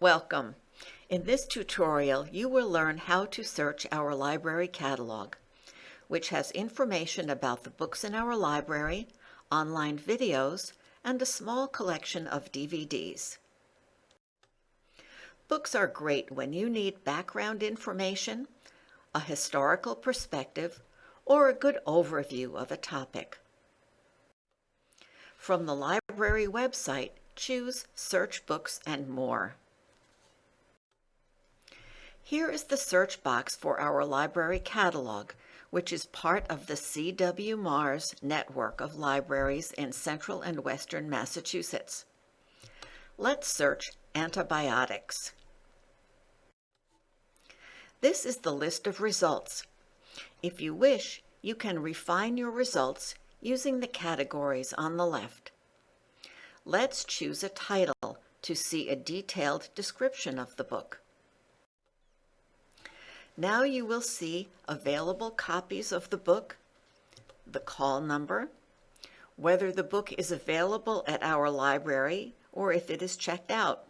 Welcome. In this tutorial, you will learn how to search our library catalog, which has information about the books in our library, online videos, and a small collection of DVDs. Books are great when you need background information, a historical perspective, or a good overview of a topic. From the library website, choose Search Books and More. Here is the search box for our library catalog, which is part of the C.W. Mars network of libraries in central and western Massachusetts. Let's search antibiotics. This is the list of results. If you wish, you can refine your results using the categories on the left. Let's choose a title to see a detailed description of the book. Now you will see available copies of the book, the call number, whether the book is available at our library or if it is checked out.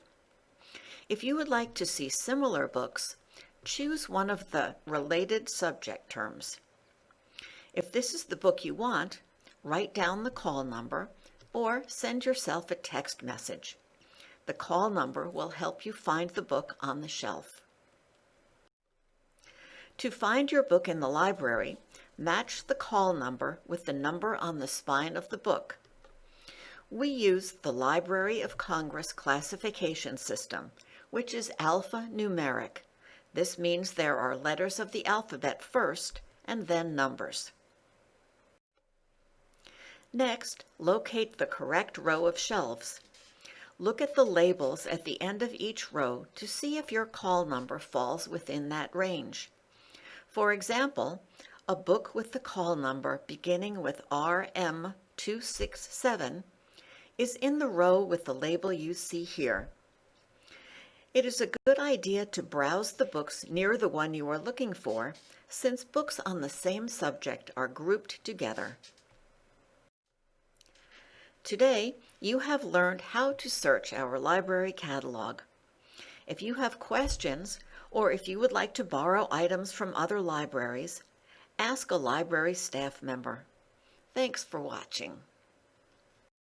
If you would like to see similar books, choose one of the related subject terms. If this is the book you want, write down the call number or send yourself a text message. The call number will help you find the book on the shelf. To find your book in the library, match the call number with the number on the spine of the book. We use the Library of Congress classification system, which is alphanumeric. This means there are letters of the alphabet first and then numbers. Next, locate the correct row of shelves. Look at the labels at the end of each row to see if your call number falls within that range. For example, a book with the call number beginning with RM267 is in the row with the label you see here. It is a good idea to browse the books near the one you are looking for, since books on the same subject are grouped together. Today, you have learned how to search our library catalog. If you have questions, or if you would like to borrow items from other libraries, ask a library staff member. Thanks for watching.